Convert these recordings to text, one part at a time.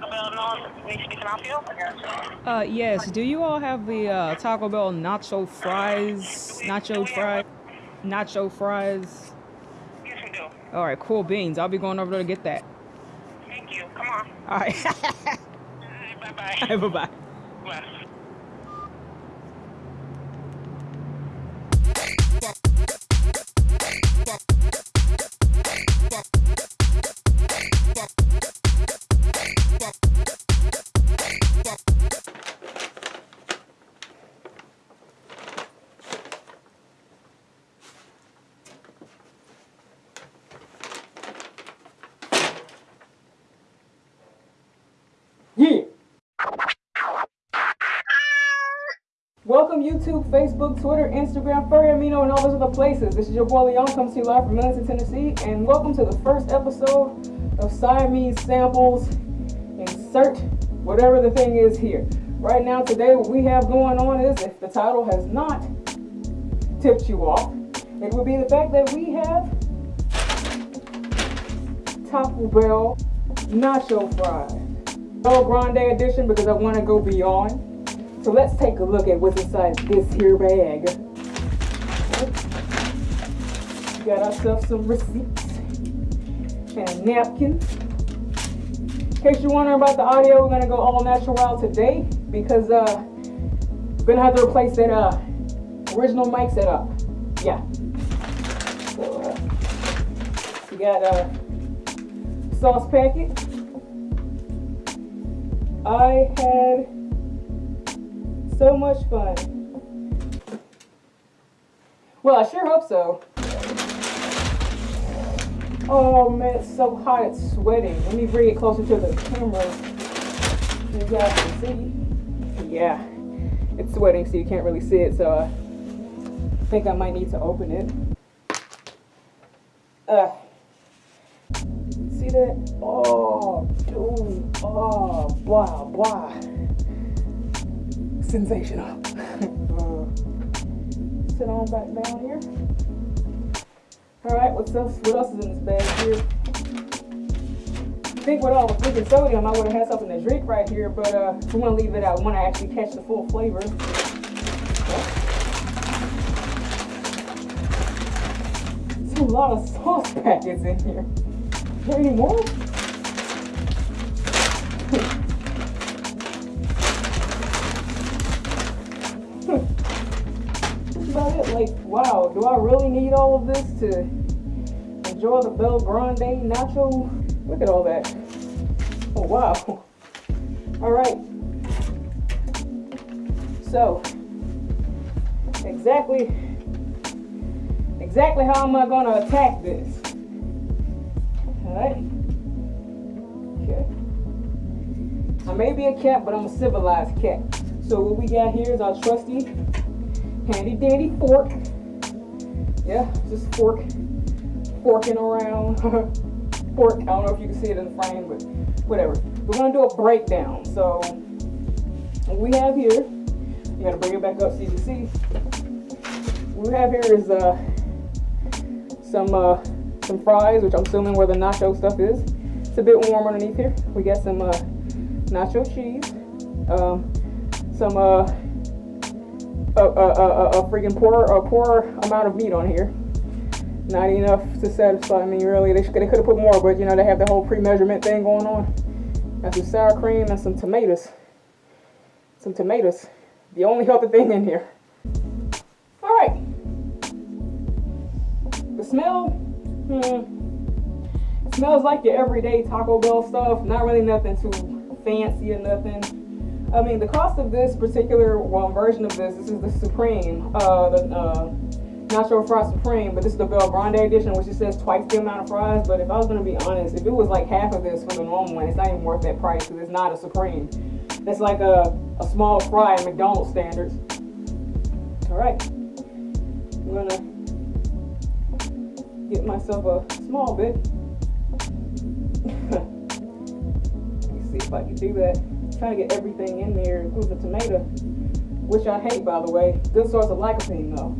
Taco Bell North. Need to be some Uh, yes. Do you all have the uh, Taco Bell nacho fries? Nacho fries? Nacho fries? Yes, we do. All right, cool beans. I'll be going over there to get that. Thank you. Come on. All right. Bye bye. All right bye-bye. Bye. Welcome YouTube, Facebook, Twitter, Instagram, Furry Amino, and all those other places. This is your boy Leon, comes to you live from Millington, Tennessee, and welcome to the first episode of Siamese Samples. Insert whatever the thing is here. Right now, today, what we have going on is, if the title has not tipped you off, it would be the fact that we have Taco Bell Nacho Fries. Bell Grande edition because I want to go beyond. So let's take a look at what's inside this here bag. We Got ourselves some receipts and a napkin. In case you're wondering about the audio, we're gonna go all natural today because uh, we're gonna have to replace that uh, original mic setup. Yeah. So, uh, we got a sauce packet. I had so much fun. Well, I sure hope so. Oh man, it's so hot, it's sweating. Let me bring it closer to the camera. You guys can see. Yeah, it's sweating, so you can't really see it. So I think I might need to open it. Uh, see that? Oh, dude. Oh, blah, blah. Sensational. Sit on back down here. All right, what's else? What else is in this bag here? I think with all the freaking sodium, I would have had something to drink right here, but uh, we want to leave it out. We want to actually catch the full flavor. There's a lot of sauce packets in here. Is there any more? Like, wow, do I really need all of this to enjoy the Bell Grande nacho? Look at all that. Oh, wow. All right. So, exactly, exactly how am I going to attack this? All right. Okay. I may be a cat, but I'm a civilized cat. So what we got here is our trusty handy dandy fork. Yeah, just fork, forking around. fork, I don't know if you can see it in the frame, but whatever. We're gonna do a breakdown. So what we have here, you gotta bring it back up so you can see. What we have here is uh, some uh, some fries, which I'm assuming where the nacho stuff is. It's a bit warm underneath here. We got some uh, nacho cheese, um, some uh, a, a, a, a freaking poor a poor amount of meat on here. Not enough to satisfy me really. They, they could have put more, but you know they have the whole pre-measurement thing going on. Got some sour cream and some tomatoes. Some tomatoes. The only healthy thing in here. All right. The smell, hmm, smells like your everyday Taco Bell stuff. Not really nothing too fancy or nothing. I mean, the cost of this particular well, version of this, this is the Supreme, uh, the uh, Nacho Fry Supreme, but this is the Bell Grande edition, which it says twice the amount of fries. But if I was gonna be honest, if it was like half of this for the normal one, it's not even worth that price because it's not a Supreme. It's like a, a small fry at McDonald's standards. All right, I'm gonna get myself a small bit. Let me see if I can do that. Trying to get everything in there, including the tomato, which I hate, by the way. Good source of lycopene, though.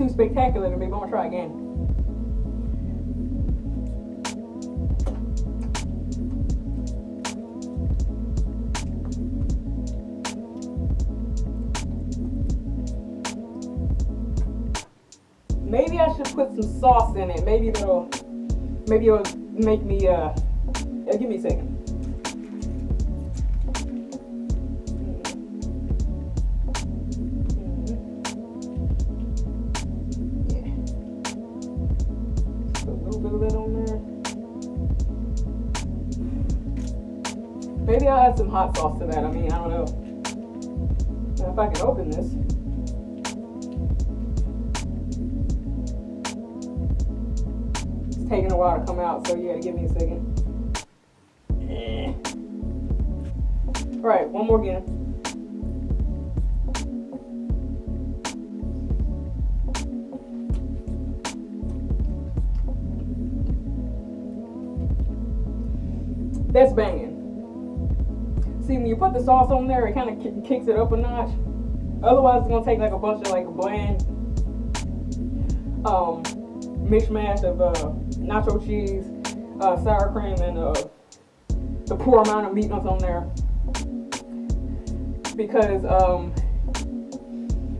Too spectacular to me, but I'm gonna try again. Maybe I should put some sauce in it. Maybe it'll, maybe it'll make me. Uh, give me a second. Maybe I'll add some hot sauce to that. I mean, I don't know. If I can open this. It's taking a while to come out, so gotta give me a second. Eh. All right, one more again. The sauce on there, it kind of kicks it up a notch. Otherwise, it's gonna take like a bunch of like a bland um, mishmash of uh, nacho cheese, uh, sour cream, and uh, the poor amount of meat that's on there. Because, um,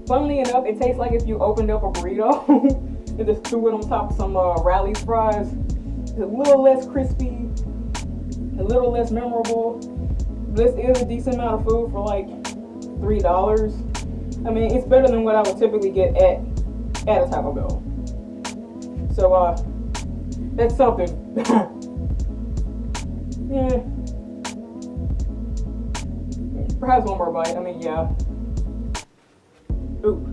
funnily enough, it tastes like if you opened up a burrito and just threw it on top of some uh, Rally's fries. It's a little less crispy, a little less memorable. This is a decent amount of food for like three dollars. I mean, it's better than what I would typically get at at a Taco Bell. So uh, that's something. yeah. Perhaps one more bite. I mean, yeah. Ooh.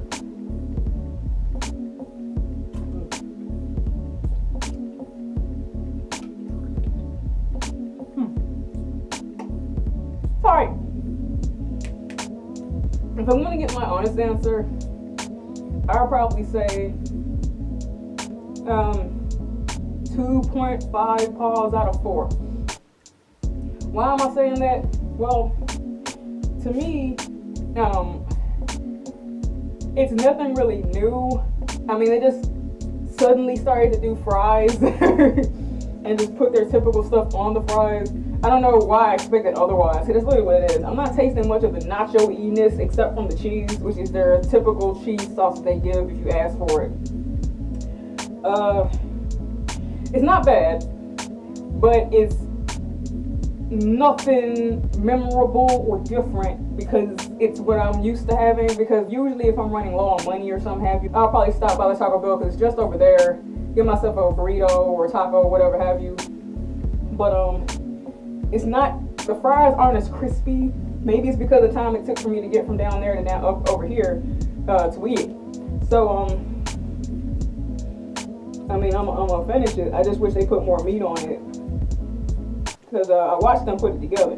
If I'm gonna get my honest answer, I'll probably say um, 2.5 paws out of 4. Why am I saying that? Well, to me, um, it's nothing really new. I mean, they just suddenly started to do fries and just put their typical stuff on the fries. I don't know why I expected otherwise. That's literally what it is. I'm not tasting much of the nacho e-ness except from the cheese, which is their typical cheese sauce that they give if you ask for it. Uh, it's not bad, but it's nothing memorable or different because it's what I'm used to having. Because usually, if I'm running low on money or something have you, I'll probably stop by the Taco Bell because it's just over there. Get myself a burrito or a taco, or whatever have you. But um, it's not. The fries aren't as crispy. Maybe it's because of the time it took for me to get from down there to now up over here uh, to eat. So um. I mean, I'm, I'm gonna finish it. I just wish they put more meat on it. Because uh, I watched them put it together.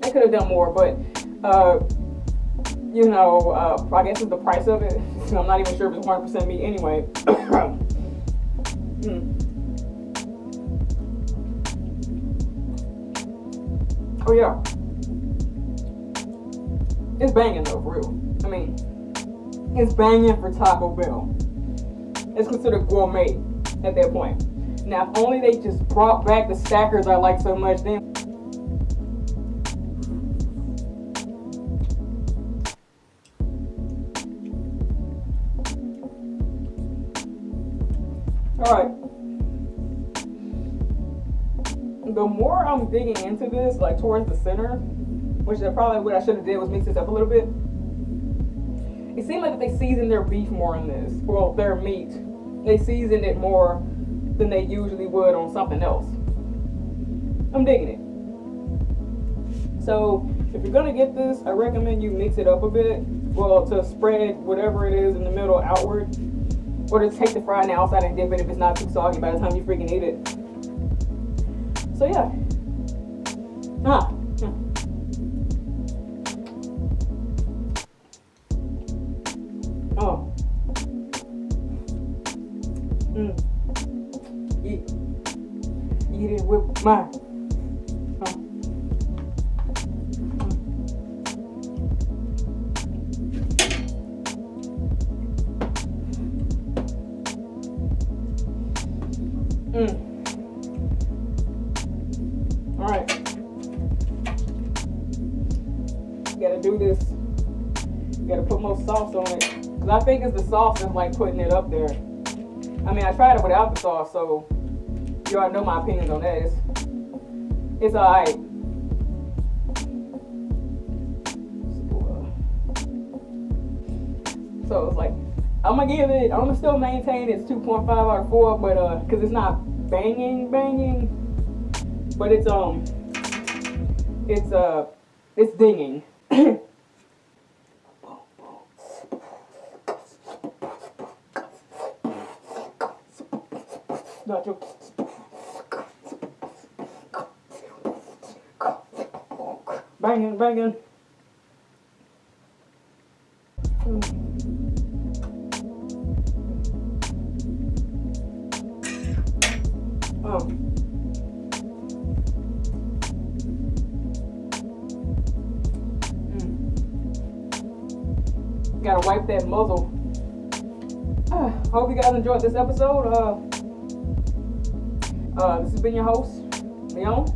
They could have done more, but, uh, you know, uh, I guess it's the price of it. I'm not even sure if it's 100% meat anyway. mm. Oh, yeah. It's banging though, for real. I mean, it's banging for Taco Bell it's considered gourmet at that point. Now, if only they just brought back the stackers I like so much, then. Alright. The more I'm digging into this, like towards the center, which is probably what I should have did was mix this up a little bit. It seemed like they seasoned their beef more in this. Well, their meat they seasoned it more than they usually would on something else. I'm digging it. So if you're gonna get this, I recommend you mix it up a bit. Well, to spread whatever it is in the middle outward. Or to take the fry on the outside and dip it if it's not too soggy by the time you freaking eat it. So yeah. Ah. Oh. Mm. Eat. Eat it with mine. Gotta do this. You Gotta put more sauce on it. Cause I think it's the sauce that's like putting it up there. I mean, I tried it without the sauce, so you all know my opinions on that. It's, it's alright. So it's like I'm gonna give it. I'm gonna still maintain it's 2.5 out of 4, but uh, cause it's not banging, banging, but it's um, it's uh, it's dinging. Nacho. Banging, banging. Oh. Gotta wipe that muzzle. Uh, hope you guys enjoyed this episode. Uh, uh, this has been your host, Leon.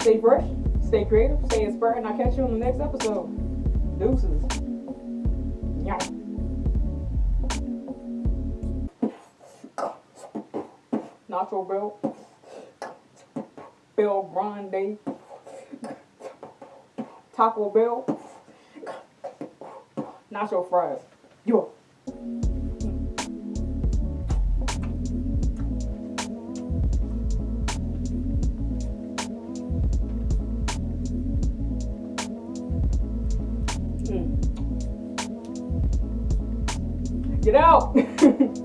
Stay fresh, stay creative, stay inspired, and I'll catch you on the next episode. Deuces. Yeah. Nacho Bell. Bell Grande. Taco Bell. Nacho fries. Yo. Mm. Get out!